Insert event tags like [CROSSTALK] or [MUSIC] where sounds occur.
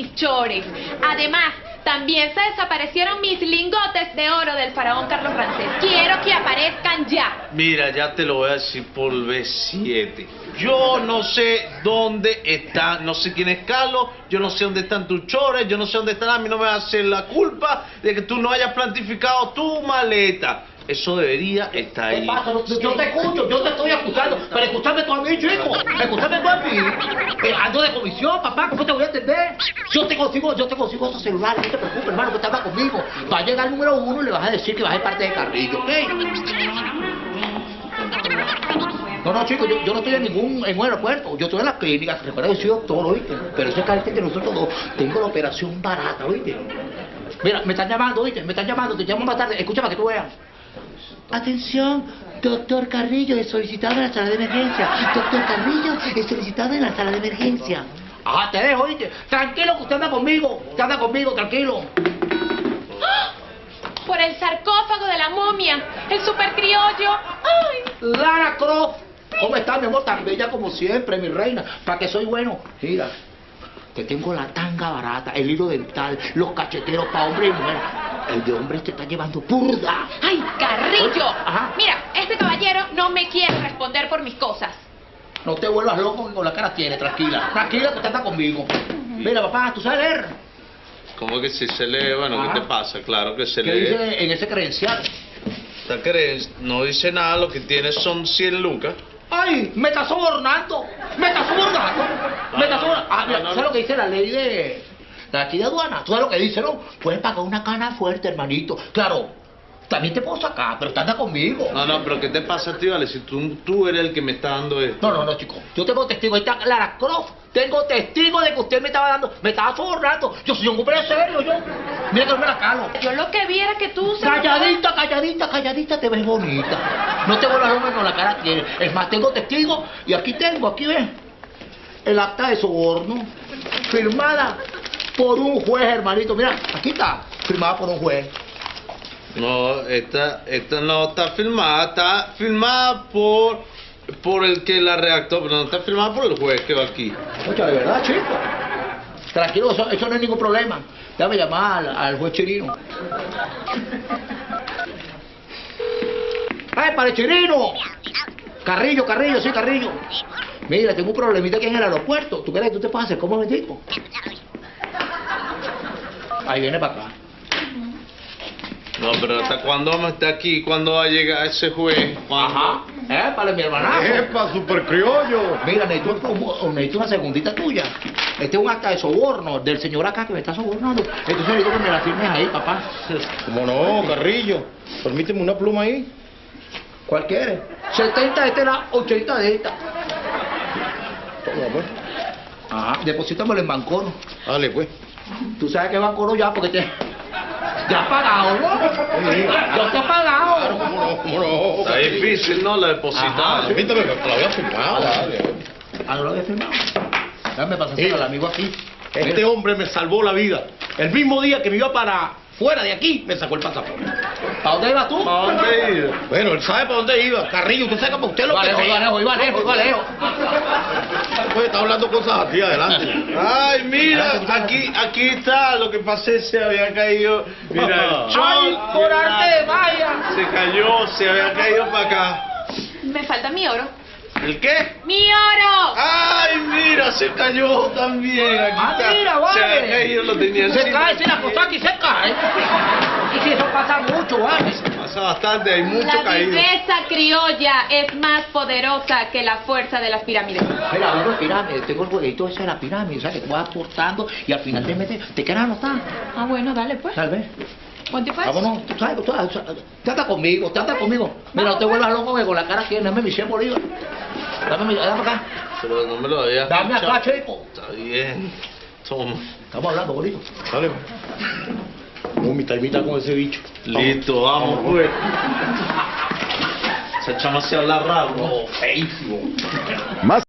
mis chores. Además, también se desaparecieron mis lingotes de oro del faraón Carlos Rancés. Quiero que aparezcan ya. Mira, ya te lo voy a decir por B7. Yo no sé dónde está, no sé quién es Carlos, yo no sé dónde están tus chores, yo no sé dónde están, a mí no me va a hacer la culpa de que tú no hayas plantificado tu maleta. Eso debería estar ¿Qué ahí. pasa? No, Yo te escucho, yo te estoy escuchando, pero escúchame tú a mí, chico. Escúchame tú a mí. Eh, ando de comisión, papá, ¿cómo te voy a entender? Yo te consigo, yo te consigo esos celulares, no te preocupes, hermano, que te habla conmigo. Va a llegar el número uno y le vas a decir que vas a ser parte de Carrillo, ¿ok? No, no, chicos, yo, yo no estoy en ningún en un aeropuerto, yo estoy en la clínica, recuerda que soy doctor, ¿oíste? Pero eso es que que nosotros dos tengo la operación barata, ¿oíste? Mira, me están llamando, ¿oíste? Me están llamando, te llamo más tarde, escucha para que tú veas. Atención, doctor Carrillo es solicitado en la sala de emergencia. Doctor Carrillo es solicitado en la sala de emergencia. Ajá, te dejo, oíste. Tranquilo que usted anda conmigo, usted anda conmigo, tranquilo. [GASPS] Por el sarcófago de la momia, el supercriollo. ¡Ay! Lara Croft, ¿cómo estás, mi amor? Tan bella como siempre, mi reina. ¿Para que soy bueno? Mira, te tengo la tanga barata, el hilo dental, los cacheteros para hombre y mujer. El de hombre te está llevando burda. ¡Ay, Carrillo! Ajá. Mira, este caballero no me quiere responder por mis cosas. No te vuelvas loco que con la cara tiene, tranquila. Tranquila que usted está conmigo. Mira, papá, ¿tú sabes leer? ¿Cómo que si se lee? Bueno, Ajá. ¿qué te pasa? Claro que se ¿Qué lee. dice en ese credencial? ¿Te crees? No dice nada, lo que tiene son 100 lucas. ¡Ay! ¡Me está sobornando! ¡Me está sobornando! ¡Me está sobornando! Ah, mira, No, no, ¿sabes no. lo que dice la ley de, de aquí de aduana? ¿Tú sabes lo que dice, no? Puedes pagar una cana fuerte, hermanito. Claro, también te puedo sacar, pero te anda conmigo. No, no, pero ¿qué te pasa ti, vale? Si tú, tú eres el que me está dando esto. No, no, no, chico. Yo tengo testigo. Ahí está Lara Croft. Tengo testigo de que usted me estaba dando, me estaba sobornando. Yo soy un hombre serio, yo. Mira que no me la calo. Yo lo que vi era que tú... Calladita, calladita, calladita, te ves bonita. No te vuelvas loca con la cara que tienes. Es más, tengo testigos y aquí tengo, aquí ves, el acta de soborno firmada por un juez, hermanito. Mira, aquí está, firmada por un juez. No, esta, esta no está filmada, está filmada por, por el que la redactó, pero no está filmada por el juez que va aquí. Oye, de verdad, chico. Tranquilo, eso, eso no es ningún problema. Déjame llamar al, al juez Chirino. [LAUGHS] ¡Ay, para el Chirino! Carrillo, Carrillo, sí, Carrillo. Mira, tengo un problemita aquí en el aeropuerto. ¿Tú crees que tú te puedes hacer como me digo? Ahí viene para acá. No, pero ¿hasta cuándo vamos a estar aquí? ¿Cuándo va a llegar ese juez? ¿Cuándo? Ajá. ¿Eh? Para mi hermanazo. ¡Epa, super criollo! Mira, necesito, un- necesito una segundita tuya. Este es un acta de soborno del señor acá que me está sobornando. Entonces necesito que me la firmes ahí, papá. ¿Cómo no, Carrillo? Permíteme una pluma ahí. ¿Cuál quieres? 70 de este lado, 80 de esta. Toma, pues. Ajá, deposítamelo en Bancono. Dale, pues. Tú sabes que Bancono ya, porque te... Ya has pagado, ¿no? Ya te has pagado. ¿Cómo no? ¿Cómo no? Está difícil, ¿no? La depositada. Permítame, la había firmado. Ah, no lo había firmado. Déjame pasar Sí. al amigo aquí. Este hombre me salvó la vida. El mismo día que me iba para fuera de aquí, me sacó el pasaporte. ¿Para dónde ibas tú? ¿A dónde ir? Bueno, él sabe para dónde iba. Carrillo, usted sabe para usted lo Iba que iba sea. lejos, iba lejos, iba lejos. Pues está hablando cosas así, adelante. Ay, mira, aquí, aquí está. Lo que que se había caído. Mira, el ¡Ay, por arte de magia! Se cayó, se había caído para acá. Me falta mi oro. ¿El qué? ¡Mi oro! Ay, mira, se cayó también. Aquí Ah, está. mira, Se vale. había caído, lo tenía Se cae, si la cosa aquí se cae. Y si eso pasa mucho, ¿vale? Pasa bastante, hay mucho La caído. viveza criolla es más poderosa que la fuerza de las pirámides. Mira, hablando de pirámide, tengo el jueguito ese de la pirámide, o sea, que tú vas aportando y al final te metes, te quedas anotar, Ah, bueno, dale pues. tal vez. Ponte pues. Vámonos, tú sabes, tú sabes, te anda conmigo, te anda conmigo. Mira, no te vuelvas loco que con la cara que dame mi 100 bolívares. Dame, mi- dame acá, Pero no me lo había dame acá, chico. Está bien. Toma. Estamos hablando, bolito. Dale. No, mitad y mitad con ese bicho. Listo, vamos pues. Esa chama se habla raro. ¿no? feísimo. Más